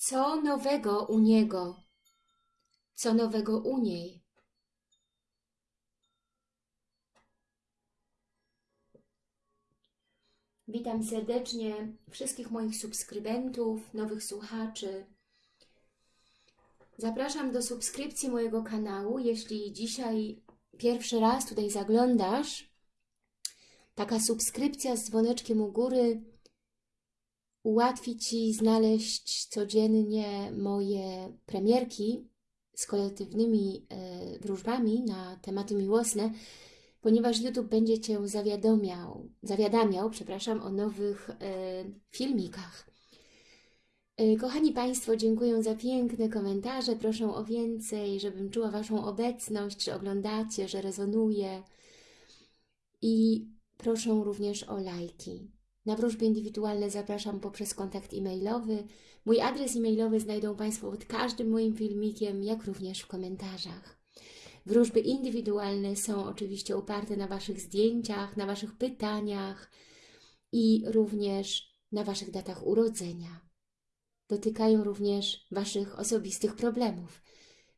Co nowego u niego? Co nowego u niej? Witam serdecznie wszystkich moich subskrybentów, nowych słuchaczy. Zapraszam do subskrypcji mojego kanału. Jeśli dzisiaj pierwszy raz tutaj zaglądasz, taka subskrypcja z dzwoneczkiem u góry ułatwi Ci znaleźć codziennie moje premierki z kolektywnymi e, wróżbami na tematy miłosne, ponieważ YouTube będzie Cię zawiadomiał, zawiadamiał przepraszam, o nowych e, filmikach. E, kochani Państwo, dziękuję za piękne komentarze, proszę o więcej, żebym czuła Waszą obecność, że oglądacie, że rezonuje i proszę również o lajki. Na wróżby indywidualne zapraszam poprzez kontakt e-mailowy. Mój adres e-mailowy znajdą Państwo pod każdym moim filmikiem, jak również w komentarzach. Wróżby indywidualne są oczywiście oparte na Waszych zdjęciach, na Waszych pytaniach i również na Waszych datach urodzenia. Dotykają również Waszych osobistych problemów.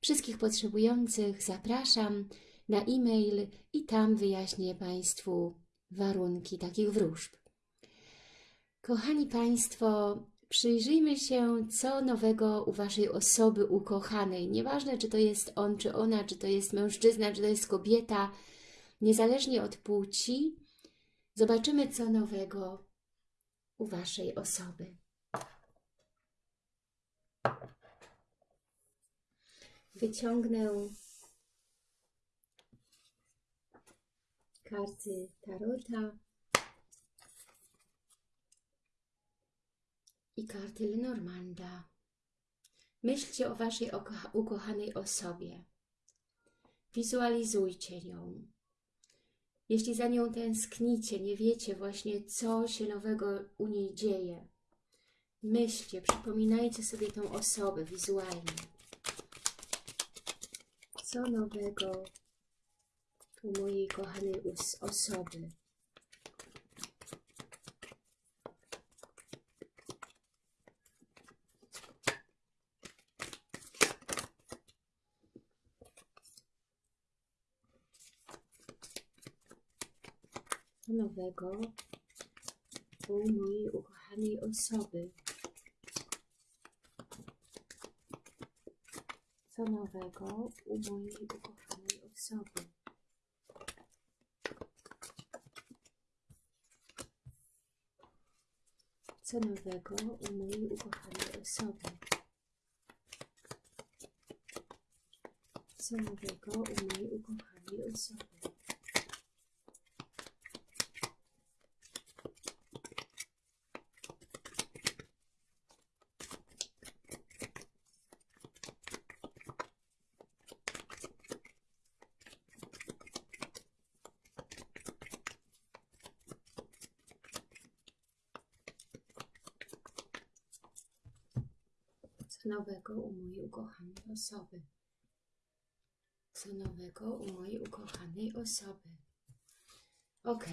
Wszystkich potrzebujących zapraszam na e-mail i tam wyjaśnię Państwu warunki takich wróżb. Kochani Państwo, przyjrzyjmy się, co nowego u Waszej osoby ukochanej. Nieważne, czy to jest on, czy ona, czy to jest mężczyzna, czy to jest kobieta, niezależnie od płci, zobaczymy, co nowego u Waszej osoby. Wyciągnę karty Tarota i karty Lenormanda. Myślcie o Waszej ukochanej osobie. Wizualizujcie ją. Jeśli za nią tęsknicie, nie wiecie właśnie, co się nowego u niej dzieje, myślcie, przypominajcie sobie tą osobę wizualnie. Co nowego u mojej kochanej osoby? Nowego u mojej ukochanej osoby. Co nowego u mojej ukochanej osoby. Co nowego u mojej ukochanej osoby. Co nowego u mojej ukochanej osoby. Nowego u mojej ukochanej osoby? Co nowego u mojej ukochanej osoby? Ok.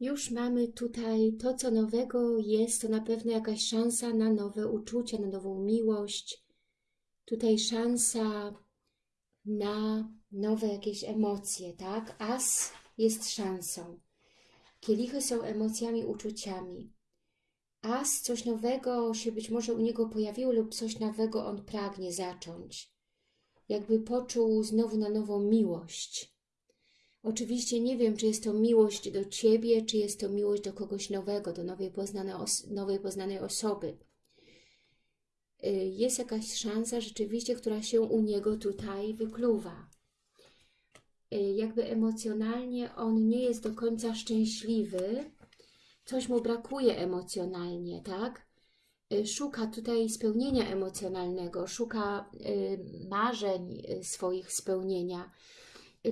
Już mamy tutaj to, co nowego jest, to na pewno jakaś szansa na nowe uczucia, na nową miłość. Tutaj szansa na nowe jakieś emocje, tak? As jest szansą. Kielichy są emocjami, uczuciami. As coś nowego się być może u niego pojawiło lub coś nowego on pragnie zacząć. Jakby poczuł znowu na nową miłość. Oczywiście nie wiem, czy jest to miłość do Ciebie, czy jest to miłość do kogoś nowego, do nowej poznanej, os nowej poznanej osoby. Y, jest jakaś szansa rzeczywiście, która się u niego tutaj wykluwa. Y, jakby emocjonalnie on nie jest do końca szczęśliwy, coś mu brakuje emocjonalnie, tak? Y, szuka tutaj spełnienia emocjonalnego, szuka y, marzeń y, swoich spełnienia.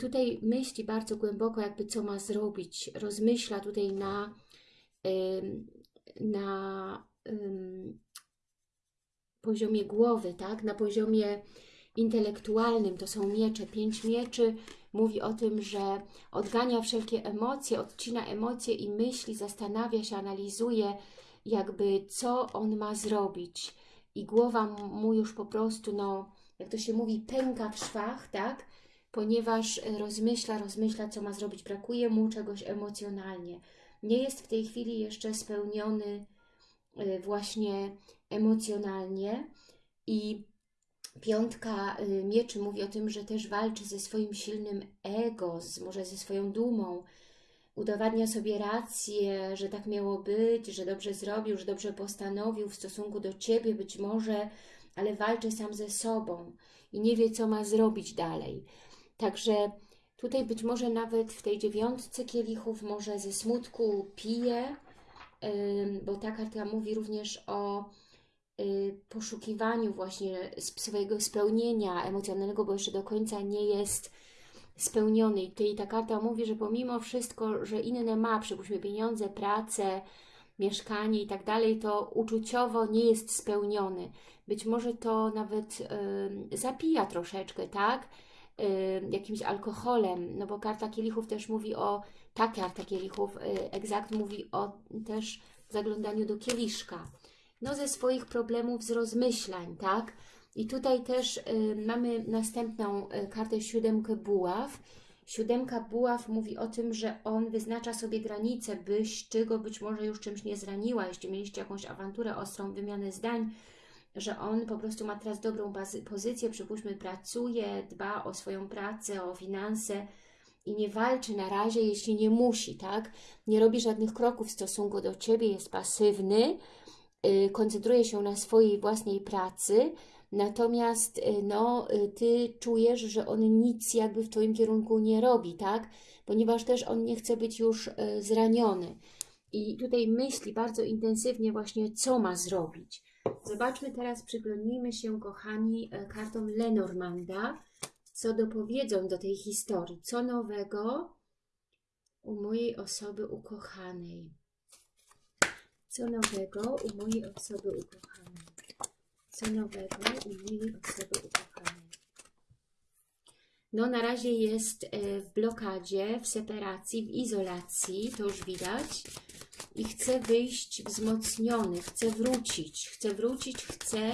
Tutaj myśli bardzo głęboko, jakby co ma zrobić. Rozmyśla tutaj na, na poziomie głowy, tak? Na poziomie intelektualnym, to są miecze, pięć mieczy, mówi o tym, że odgania wszelkie emocje, odcina emocje i myśli, zastanawia się, analizuje, jakby co on ma zrobić. I głowa mu już po prostu, no, jak to się mówi, pęka w szwach, tak? Ponieważ rozmyśla, rozmyśla, co ma zrobić. Brakuje mu czegoś emocjonalnie. Nie jest w tej chwili jeszcze spełniony y, właśnie emocjonalnie i piątka y, mieczy mówi o tym, że też walczy ze swoim silnym ego, z, może ze swoją dumą, udowadnia sobie rację, że tak miało być, że dobrze zrobił, że dobrze postanowił w stosunku do Ciebie być może, ale walczy sam ze sobą i nie wie, co ma zrobić dalej. Także tutaj być może nawet w tej dziewiątce kielichów może ze smutku pije, bo ta karta mówi również o poszukiwaniu właśnie swojego spełnienia emocjonalnego, bo jeszcze do końca nie jest spełniony. I ta karta mówi, że pomimo wszystko, że inne ma, przypuśćmy pieniądze, pracę, mieszkanie i tak dalej, to uczuciowo nie jest spełniony. Być może to nawet y, zapija troszeczkę, tak? Y, jakimś alkoholem, no bo karta kielichów też mówi o, ta karta kielichów y, egzakt mówi o też zaglądaniu do kieliszka. No ze swoich problemów, z rozmyślań, tak? I tutaj też y, mamy następną y, kartę siódemkę buław. Siódemka buław mówi o tym, że on wyznacza sobie granice, byś Ty go być może już czymś nie zraniła, jeśli mieliście jakąś awanturę, ostrą wymianę zdań, że on po prostu ma teraz dobrą pozycję, przypuśćmy pracuje, dba o swoją pracę, o finanse i nie walczy na razie, jeśli nie musi, tak? Nie robi żadnych kroków w stosunku do Ciebie, jest pasywny, koncentruje się na swojej własnej pracy, Natomiast y, no, y, Ty czujesz, że on nic jakby w Twoim kierunku nie robi, tak? Ponieważ też on nie chce być już y, zraniony. I tutaj myśli bardzo intensywnie właśnie, co ma zrobić. Zobaczmy teraz, przyglądnijmy się, kochani, kartom Lenormanda, co dopowiedzą do tej historii. Co nowego u mojej osoby ukochanej? Co nowego u mojej osoby ukochanej? co nowego u mojej osoby ukochanej. No na razie jest e, w blokadzie, w separacji, w izolacji, to już widać. I chce wyjść wzmocniony, chce wrócić, chce wrócić, chce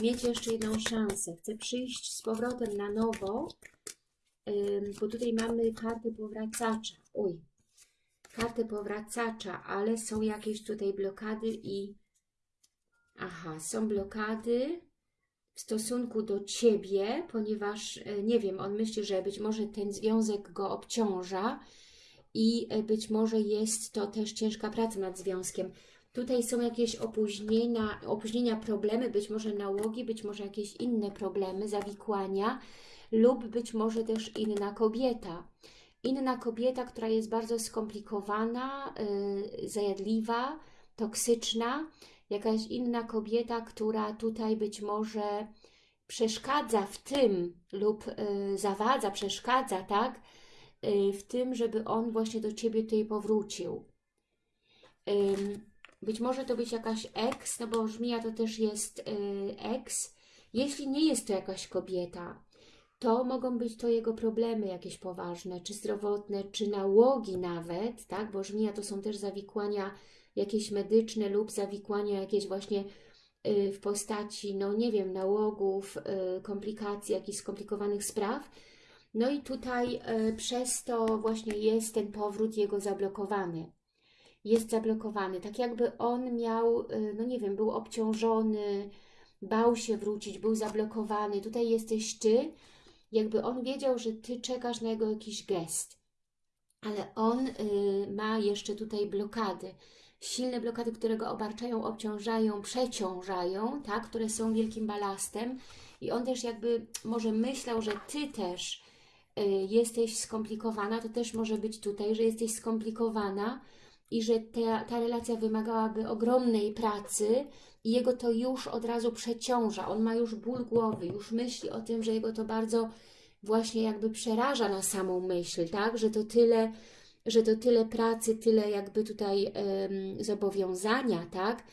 mieć jeszcze jedną szansę, chce przyjść z powrotem na nowo, bo tutaj mamy kartę powracacza. Uj, kartę powracacza, ale są jakieś tutaj blokady i Aha, są blokady w stosunku do Ciebie, ponieważ, e, nie wiem, on myśli, że być może ten związek go obciąża i e, być może jest to też ciężka praca nad związkiem. Tutaj są jakieś opóźnienia, opóźnienia, problemy, być może nałogi, być może jakieś inne problemy, zawikłania lub być może też inna kobieta. Inna kobieta, która jest bardzo skomplikowana, yy, zajadliwa, toksyczna, jakaś inna kobieta, która tutaj być może przeszkadza w tym lub y, zawadza, przeszkadza, tak? Y, w tym, żeby on właśnie do Ciebie tutaj powrócił. Y, być może to być jakaś ex, no bo żmija to też jest y, ex. Jeśli nie jest to jakaś kobieta, to mogą być to jego problemy jakieś poważne, czy zdrowotne, czy nałogi nawet, tak? Bo żmija to są też zawikłania jakieś medyczne lub zawikłania jakieś właśnie y, w postaci, no nie wiem, nałogów, y, komplikacji, jakichś skomplikowanych spraw. No i tutaj y, przez to właśnie jest ten powrót jego zablokowany. Jest zablokowany, tak jakby on miał, no nie wiem, był obciążony, bał się wrócić, był zablokowany. Tutaj jesteś Ty, jakby on wiedział, że Ty czekasz na jego jakiś gest. Ale on ma jeszcze tutaj blokady. Silne blokady, które go obarczają, obciążają, przeciążają, tak, które są wielkim balastem. I on też jakby może myślał, że Ty też y, jesteś skomplikowana, to też może być tutaj, że jesteś skomplikowana i że ta, ta relacja wymagałaby ogromnej pracy i jego to już od razu przeciąża, on ma już ból głowy, już myśli o tym, że jego to bardzo właśnie jakby przeraża na samą myśl, tak, że to tyle że to tyle pracy, tyle jakby tutaj um, zobowiązania, tak?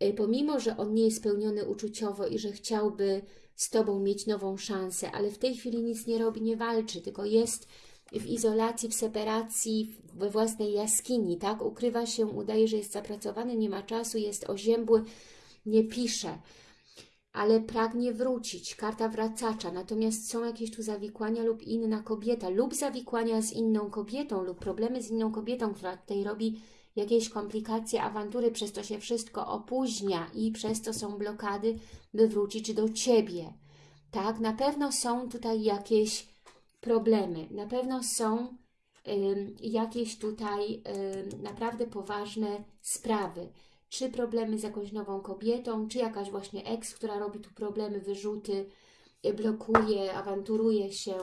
E, pomimo, że on nie jest spełniony uczuciowo i że chciałby z Tobą mieć nową szansę, ale w tej chwili nic nie robi, nie walczy, tylko jest w izolacji, w separacji, we własnej jaskini, tak? Ukrywa się, udaje, że jest zapracowany, nie ma czasu, jest oziębły, nie pisze, ale pragnie wrócić. Karta wracacza. Natomiast są jakieś tu zawikłania lub inna kobieta, lub zawikłania z inną kobietą, lub problemy z inną kobietą, która tutaj robi jakieś komplikacje, awantury, przez to się wszystko opóźnia i przez to są blokady, by wrócić do Ciebie. Tak, na pewno są tutaj jakieś problemy, na pewno są ym, jakieś tutaj ym, naprawdę poważne sprawy. Czy problemy z jakąś nową kobietą, czy jakaś właśnie ex, która robi tu problemy, wyrzuty, y, blokuje, awanturuje się.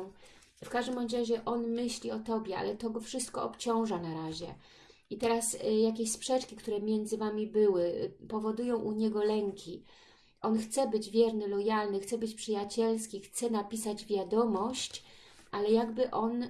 W każdym razie on myśli o Tobie, ale to go wszystko obciąża na razie. I teraz y, jakieś sprzeczki, które między Wami były, y, powodują u niego lęki. On chce być wierny, lojalny, chce być przyjacielski, chce napisać wiadomość, ale jakby on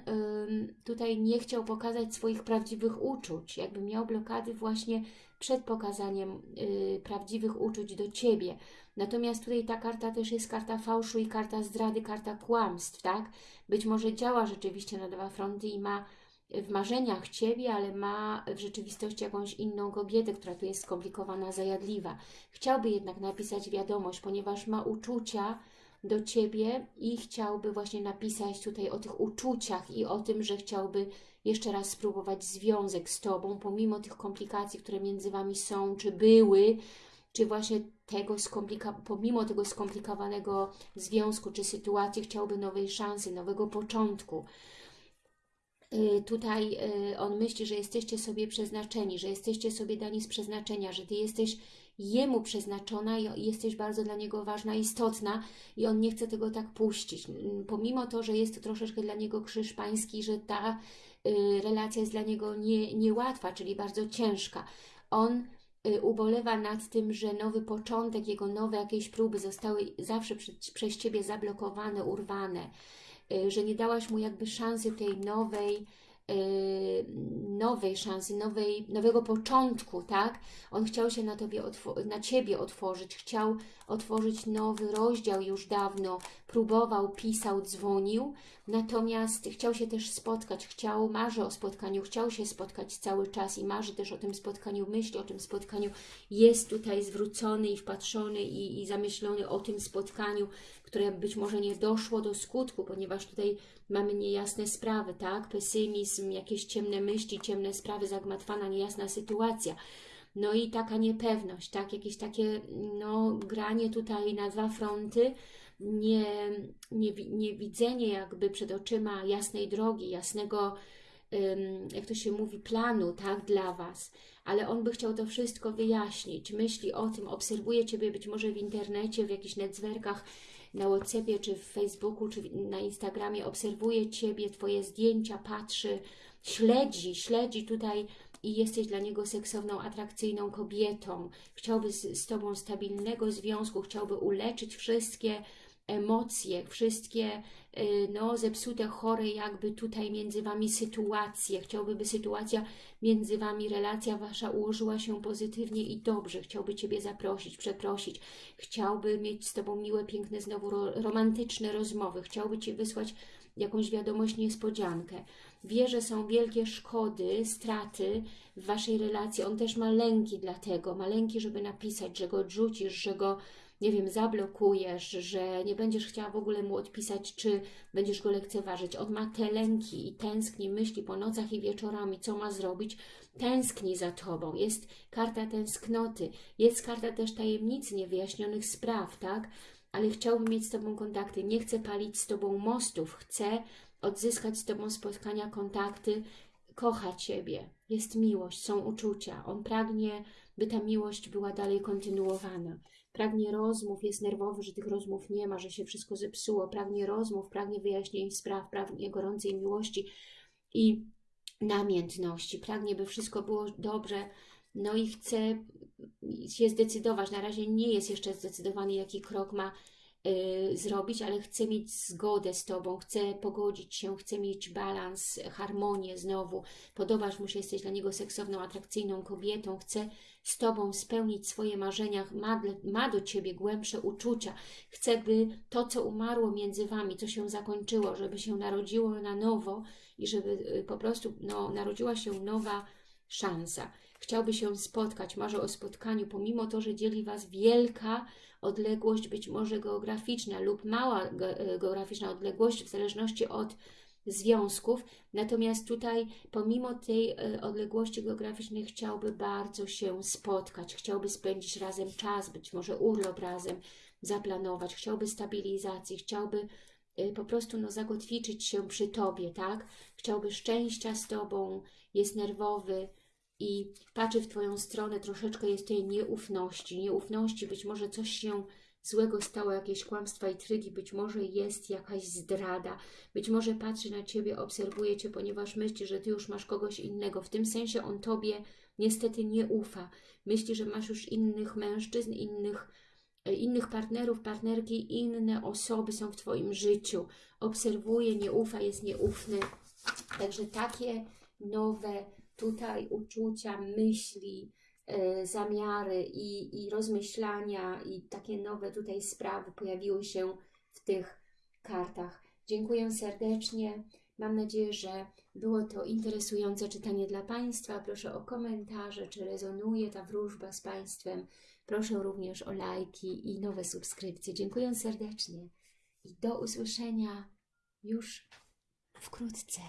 tutaj nie chciał pokazać swoich prawdziwych uczuć, jakby miał blokady właśnie przed pokazaniem y, prawdziwych uczuć do Ciebie. Natomiast tutaj ta karta też jest karta fałszu i karta zdrady, karta kłamstw, tak? Być może działa rzeczywiście na dwa fronty i ma w marzeniach Ciebie, ale ma w rzeczywistości jakąś inną kobietę, która tu jest skomplikowana, zajadliwa. Chciałby jednak napisać wiadomość, ponieważ ma uczucia, do Ciebie i chciałby właśnie napisać tutaj o tych uczuciach i o tym, że chciałby jeszcze raz spróbować związek z Tobą, pomimo tych komplikacji, które między Wami są, czy były, czy właśnie tego pomimo tego skomplikowanego związku, czy sytuacji, chciałby nowej szansy, nowego początku. Yy, tutaj yy, on myśli, że jesteście sobie przeznaczeni, że jesteście sobie dani z przeznaczenia, że Ty jesteś Jemu przeznaczona i jesteś bardzo dla Niego ważna, istotna i On nie chce tego tak puścić. Pomimo to, że jest to troszeczkę dla Niego krzyż pański, że ta y, relacja jest dla Niego nie, niełatwa, czyli bardzo ciężka. On y, ubolewa nad tym, że nowy początek, jego nowe jakieś próby zostały zawsze przez, Ciebie zablokowane, urwane, y, że nie dałaś mu jakby szansy tej nowej, nowej szansy, nowej, nowego początku, tak? On chciał się na, tobie na Ciebie otworzyć, chciał otworzyć nowy rozdział już dawno, próbował, pisał, dzwonił, natomiast chciał się też spotkać, chciał, marzy o spotkaniu, chciał się spotkać cały czas i marzy też o tym spotkaniu, myśli o tym spotkaniu, jest tutaj zwrócony i wpatrzony i, i zamyślony o tym spotkaniu, które być może nie doszło do skutku, ponieważ tutaj mamy niejasne sprawy, tak? Pesymizm, jakieś ciemne myśli, ciemne sprawy, zagmatwana, niejasna sytuacja. No i taka niepewność, tak? Jakieś takie no, granie tutaj na dwa fronty, nie, nie, nie widzenie jakby przed oczyma jasnej drogi, jasnego, jak to się mówi, planu, tak, dla Was. Ale on by chciał to wszystko wyjaśnić, myśli o tym, obserwuje Ciebie być może w internecie, w jakichś netzwerkach, na Whatsappie, czy w Facebooku, czy na Instagramie, obserwuje Ciebie, Twoje zdjęcia, patrzy, śledzi, śledzi tutaj i jesteś dla niego seksowną, atrakcyjną kobietą. Chciałby z, z Tobą stabilnego związku, chciałby uleczyć wszystkie emocje, wszystkie y, no, zepsute, chore jakby tutaj między Wami sytuacje. Chciałby, by sytuacja między Wami, relacja Wasza ułożyła się pozytywnie i dobrze. Chciałby Ciebie zaprosić, przeprosić. Chciałby mieć z Tobą miłe, piękne, znowu romantyczne rozmowy. Chciałby Ci wysłać jakąś wiadomość, niespodziankę. Wie, że są wielkie szkody, straty w Waszej relacji. On też ma lęki dlatego. Ma lęki, żeby napisać, że go odrzucisz, że go nie wiem, zablokujesz, że nie będziesz chciała w ogóle mu odpisać, czy będziesz go lekceważyć. On ma te lęki i tęskni, myśli po nocach i wieczorami, co ma zrobić. Tęskni za Tobą. Jest karta tęsknoty, jest karta też tajemnicy, niewyjaśnionych spraw, tak? Ale chciałbym mieć z Tobą kontakty. Nie chcę palić z Tobą mostów. Chcę odzyskać z Tobą spotkania, kontakty. Kocha Ciebie. Jest miłość, są uczucia. On pragnie, by ta miłość była dalej kontynuowana pragnie rozmów, jest nerwowy, że tych rozmów nie ma, że się wszystko zepsuło, pragnie rozmów, pragnie wyjaśnień spraw, pragnie gorącej miłości i namiętności, pragnie, by wszystko było dobrze, no i chce się zdecydować, na razie nie jest jeszcze zdecydowany, jaki krok ma zrobić, ale chce mieć zgodę z Tobą, chce pogodzić się, chce mieć balans, harmonię znowu, podobasz mu się, jesteś dla niego seksowną, atrakcyjną kobietą, chce z Tobą spełnić swoje marzenia, ma, ma do Ciebie głębsze uczucia, chce, by to, co umarło między Wami, co się zakończyło, żeby się narodziło na nowo i żeby y, po prostu no, narodziła się nowa szansa. Chciałby się spotkać, marzy o spotkaniu, pomimo to, że dzieli Was wielka odległość, być może geograficzna lub mała ge- geograficzna odległość, w zależności od związków. Natomiast tutaj, pomimo tej e, odległości geograficznej, chciałby bardzo się spotkać, chciałby spędzić razem czas, być może urlop razem zaplanować, chciałby stabilizacji, chciałby e, po prostu no, zagotwiczyć się przy Tobie, tak? Chciałby szczęścia z Tobą, jest nerwowy i patrzy w Twoją stronę, troszeczkę jest tej nieufności, nieufności, być może coś się złego stało, jakieś kłamstwa i trygi, być może jest jakaś zdrada, być może patrzy na Ciebie, obserwuje Cię, ponieważ myśli, że Ty już masz kogoś innego. W tym sensie on Tobie niestety nie ufa. Myśli, że masz już innych mężczyzn, innych, e, innych partnerów, partnerki, inne osoby są w Twoim życiu. Obserwuje, nie ufa, jest nieufny. Także takie nowe tutaj uczucia, myśli, e, zamiary i, i rozmyślania i takie nowe tutaj sprawy pojawiły się w tych kartach. Dziękuję serdecznie. Mam nadzieję, że było to interesujące czytanie dla Państwa. Proszę o komentarze, czy rezonuje ta wróżba z Państwem. Proszę również o lajki i nowe subskrypcje. Dziękuję serdecznie i do usłyszenia już wkrótce.